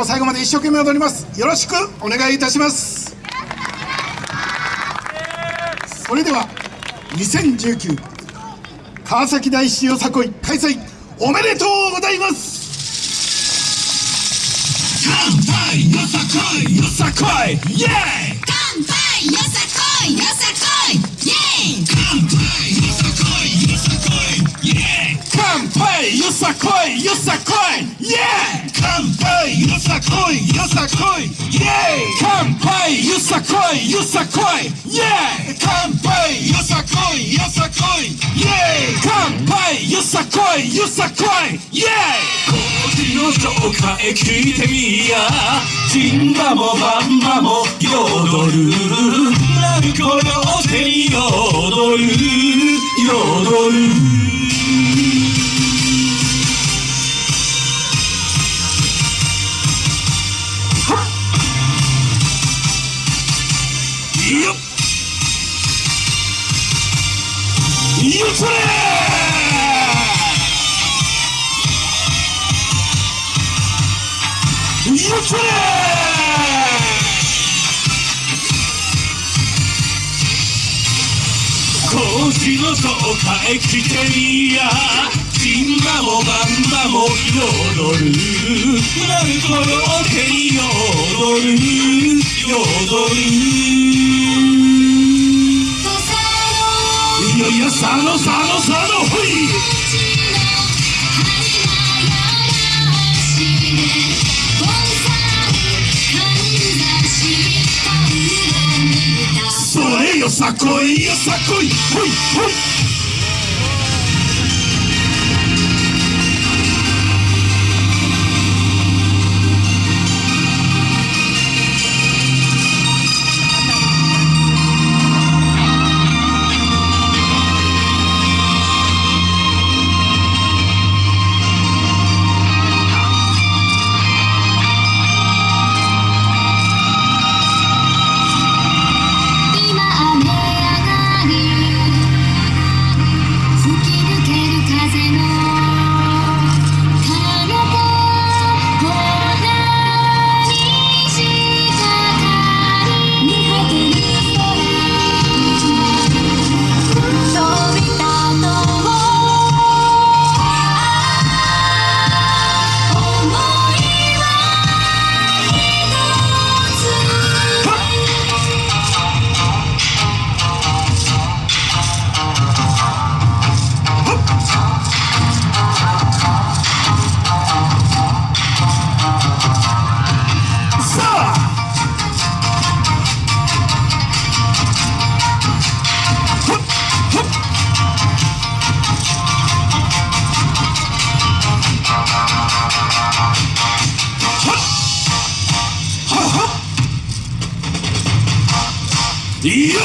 個最後まで一生懸命踊ります。よろしくお願いいたします。それでは2019川崎大師よさこい開催おめでとうございます。乾杯!よさこい!よさこい!イエーイ!よさこいよさこいイエーイ乾杯よさこいよさこいイエーイ乾杯よさこいよさこいイエーイ乾杯よさこいよさこいイエーイの紹介聞いてみやジンバもバンバも踊る何この手に踊る踊るよっ。よっそれこっしゃ格子の層へ来てみや。神馬もバンばも踊る。なんこよけに踊る踊る。佐野佐野佐野ほいそれよさこいよさこい。ほいほいいや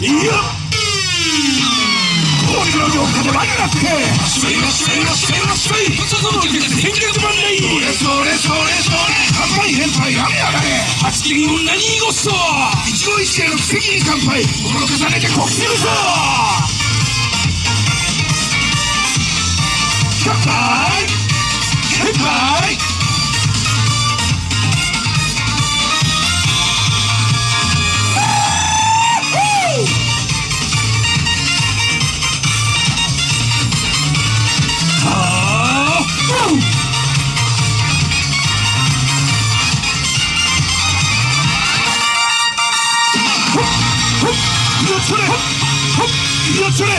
いのにイ乾杯ほっよっそれほっほっよっそれ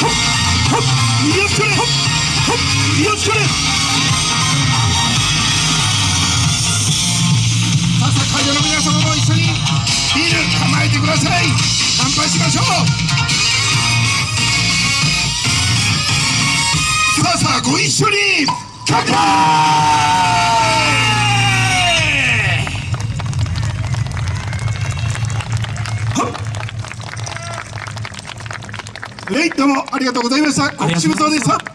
ほっほっよっそれほっほっよっそれささ会場の皆様も一緒にビール構えてください乾杯しましょうさあさあご一緒に。乾杯レイどうもありがとうございました。国士無双でした。